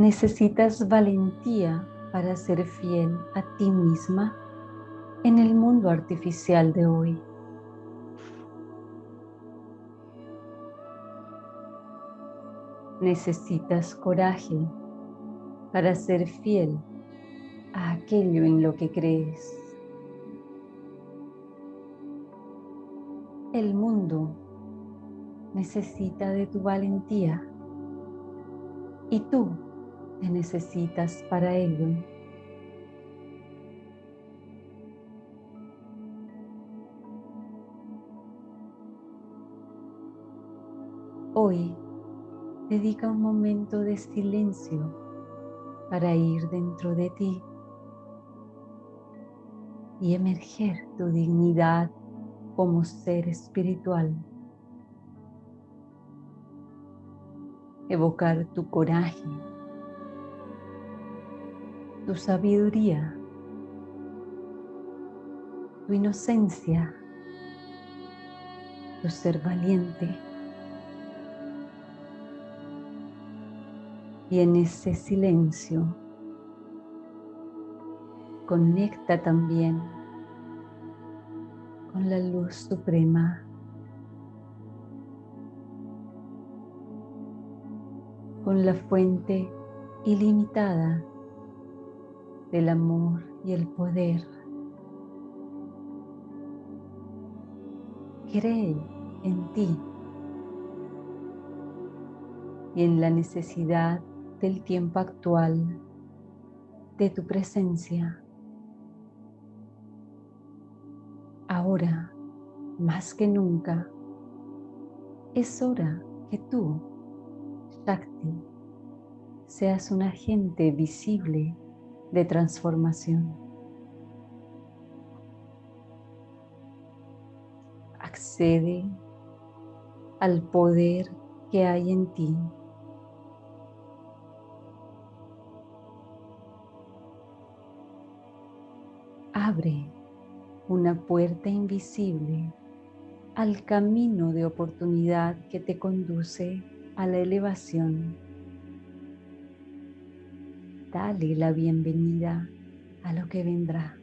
necesitas valentía para ser fiel a ti misma en el mundo artificial de hoy. Necesitas coraje para ser fiel a aquello en lo que crees. El mundo necesita de tu valentía y tú te necesitas para ello. Hoy dedica un momento de silencio para ir dentro de ti y emerger tu dignidad como ser espiritual. Evocar tu coraje, tu sabiduría, tu inocencia, tu ser valiente. Y en ese silencio conecta también con la luz suprema. Con la fuente ilimitada del amor y el poder. Cree en ti y en la necesidad del tiempo actual, de tu presencia. Ahora, más que nunca, es hora que tú, Shakti, seas un agente visible de transformación. Accede al poder que hay en ti abre una puerta invisible al camino de oportunidad que te conduce a la elevación. Dale la bienvenida a lo que vendrá.